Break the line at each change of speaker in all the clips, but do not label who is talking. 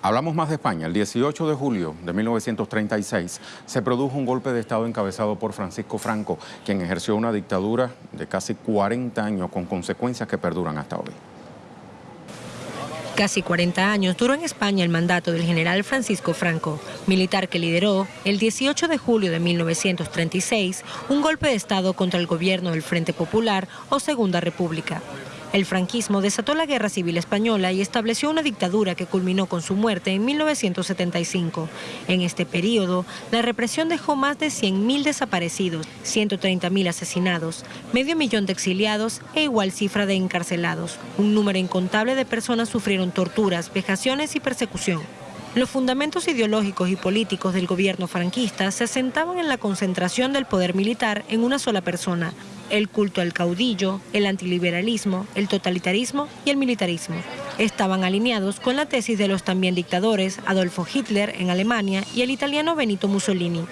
Hablamos más de España. El 18 de julio de 1936 se produjo un golpe de Estado encabezado por Francisco Franco, quien ejerció una dictadura de casi 40 años con consecuencias que perduran hasta hoy.
Casi 40 años duró en España el mandato del general Francisco Franco, militar que lideró el 18 de julio de 1936 un golpe de Estado contra el gobierno del Frente Popular o Segunda República. El franquismo desató la Guerra Civil Española y estableció una dictadura que culminó con su muerte en 1975. En este periodo, la represión dejó más de 100.000 desaparecidos, 130.000 asesinados, medio millón de exiliados e igual cifra de encarcelados. Un número incontable de personas sufrieron torturas, vejaciones y persecución. Los fundamentos ideológicos y políticos del gobierno franquista se asentaban en la concentración del poder militar en una sola persona, el culto al caudillo, el antiliberalismo, el totalitarismo y el militarismo. Estaban alineados con la tesis de los también dictadores Adolfo Hitler en Alemania y el italiano Benito Mussolini.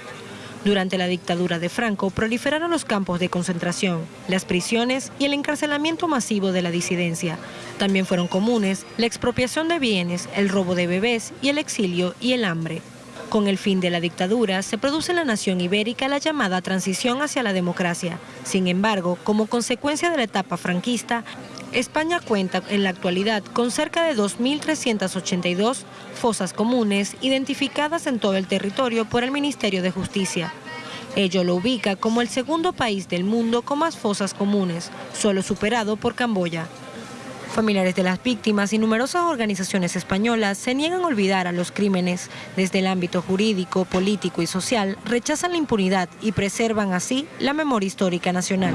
Durante la dictadura de Franco proliferaron los campos de concentración, las prisiones y el encarcelamiento masivo de la disidencia. También fueron comunes la expropiación de bienes, el robo de bebés y el exilio y el hambre. Con el fin de la dictadura, se produce en la nación ibérica la llamada transición hacia la democracia. Sin embargo, como consecuencia de la etapa franquista, España cuenta en la actualidad con cerca de 2.382 fosas comunes identificadas en todo el territorio por el Ministerio de Justicia. Ello lo ubica como el segundo país del mundo con más fosas comunes, solo superado por Camboya. Familiares de las víctimas y numerosas organizaciones españolas se niegan a olvidar a los crímenes. Desde el ámbito jurídico, político y social rechazan la impunidad y preservan así la memoria histórica nacional.